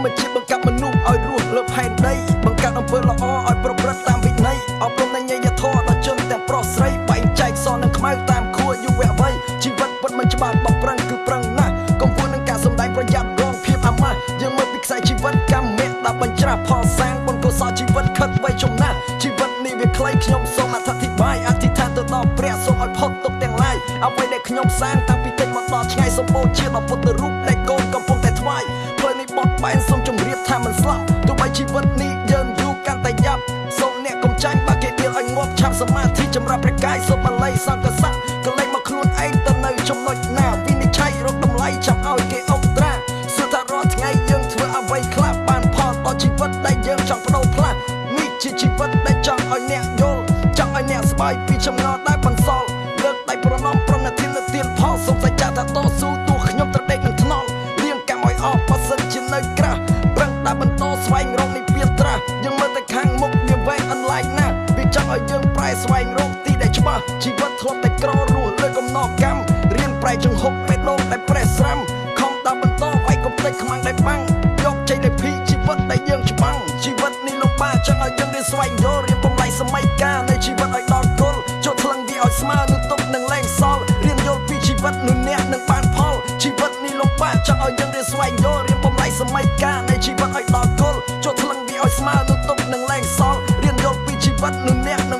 ម្មជាតិបង្កើតមនុស្សឲ្យរស់លើផែនដីបង្កើតអំពើល្អឲ្យប្រព្រឹត្តតាមវិន័យអប់រំនៃញញធម៌ដល់ជនទាំងប្រុសស្រីបែងចែកសនិងខ្មៅតាមខួរយុវវ័យជីវិតពិតមិនច្បាស់បប្រឹងគឺប្រឹងណាស់កុំពួននឹងការសំដែងប្រយ័ត្នរងភាពអាម៉ាស់យើងមើលពីខ្សែជីវិតកម្មមេដាក់បញ្ច្រាស់ផលសាងបុណ្យកុសលជីវិតខិតវ័យចំណាស់ជីវិតនេះវាខ្លីខ្ញុំសូមអធិប្បាយអធិដ្ឋានទៅដល់ព្រះសូមឲ្យផុតទុកទាំងឡាយអ្វីដែលខ្ញុំសាងតាំងពីតិចមកដល់ឆ្ងាយសម្បូរជាដល់ពុទ្ធរូបដែលកូន បត់បែនសូមជម្រាបថាមិនស្លាប់ទោះបីជីវិតនេះយើងយូរកាន់តែយ៉ាប់សូមអ្នកកុំចាញ់បើគេដៀលឲ្យងាប់ឆាប់សមាធិចម្រាប់ព្រះកាយសូមបល័យសង្កស័កកលែងមកខ្លួនឯងទៅនៅចំណុចណាវិនិច្ឆ័យរកតម្លៃចាំឲ្យគេអុកត្រាសួរថារាល់ថ្ងៃយើងធ្វើអ្វីខ្លះបានផលដល់ជីវិតដែលយើងចង់បដូរផ្លាស់នេះជាជីវិតដែលចង់ឲ្យអ្នកយល់ចង់ឲ្យអ្នកស្បាយពីចំណោទ ប្រែស្វែងរកទីដែលច្បាស់ជីវិតធ្លាប់តែក្ររស់លើកំណត់កម្មរៀនប្រែចង្ហុកបេះដូងដែលប្រេះស្រាំខំដល់បន្តវាយកុំភ្លេចខ្មាំងដែលបាំងយកជ័យដែលភីជីវិតដែលយើងច្បាំងជីវិតនេះលោកបាចង់ឲ្យយើងរៀនស្វែងយល់រៀនបំលែងសម័យកាលនៃជីវិតឲ្យដល់គល់ចូលថ្លឹងវាឲ្យស្មើនឹងទុកនឹងលែងសល់រៀនយល់ពីជីវិតនឹងអ្នកនឹងបានផលជីវិតនេះលោកបាចង់ឲ្យយើងរៀនស្វែងយល់រៀនបំលែងសម័យកាលនៃជីវិតឲ្យដល់គល់ចូលថ្លឹងវាឲ្យស្មើនឹងទុកនឹងលែងសល់រៀនយល់ពីជីវិតនឹងអ្នកនឹង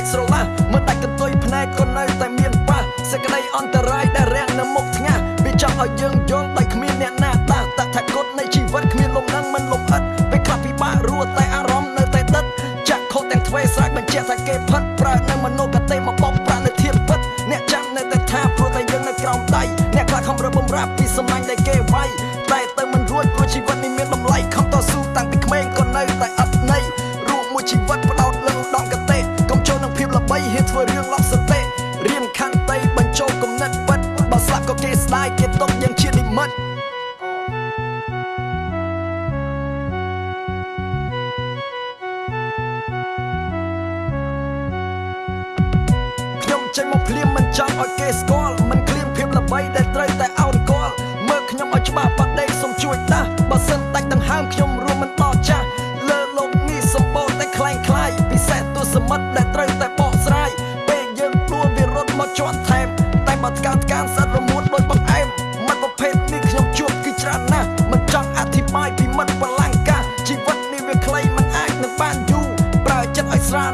ដាច់ស្រឡះមើលដាច់កន្ទុយភ្នែកក៏នៅតែមានប៉ះសេចក្តីអន្តរាយដែលរាំងនៅមុខថ្ងាសវាចង់ឲ្យយើងយល់ដោយគ្មានអ្នកណាដាស់តថាគតនៃជីវិតគ្មានលំនឹងមិនលំអិតពេលខ្លះពិបាករស់តែអារម្មណ៍នៅតែដិតចាក់ខុសទាំងទ្វេស្រ័យបញ្ជាក់ថាគេផិតប្រើនៅមនោគតិមកបបប្រានៅធៀបពិតអ្នកចាំនៅតែថាព្រោះតែយើងនៅក្រោមដៃអ្នកខ្លះខំរឹបបំរាប់ពីសំណាញ់ដែលគេវាយតែទៅមិនរួចព្រោះជីវិតនេះមានតម្លៃខំតស៊ូតាំងពីក្មេងក៏នៅតែអត់ន័យរស់មួយជីវិតផ្ដោតលើឧត្ត ធ្វើរឿងឡប់សតិរៀនខន្តីបញ្ចូលគំនិតពិតបើស្លាប់ក៏គេស្ដាយគេຕົកយ៉ាងជានិមិត្តខ្ញុំចេញមកភ្លាមមិនចង់ឲ្យគេស្គាល់មិន កានសត្វរមួតដោយបង្អែមមិត្តប្រភេទនេះខ្ញុំជួបគឺច្រើនណាស់មិនចង់អធិប្បាយពីមិត្តបលាំងកាជីវិតនេះវាខ្លីមិនអាចនឹងបានយូរប្រើចិត្តឲ្យស្រាល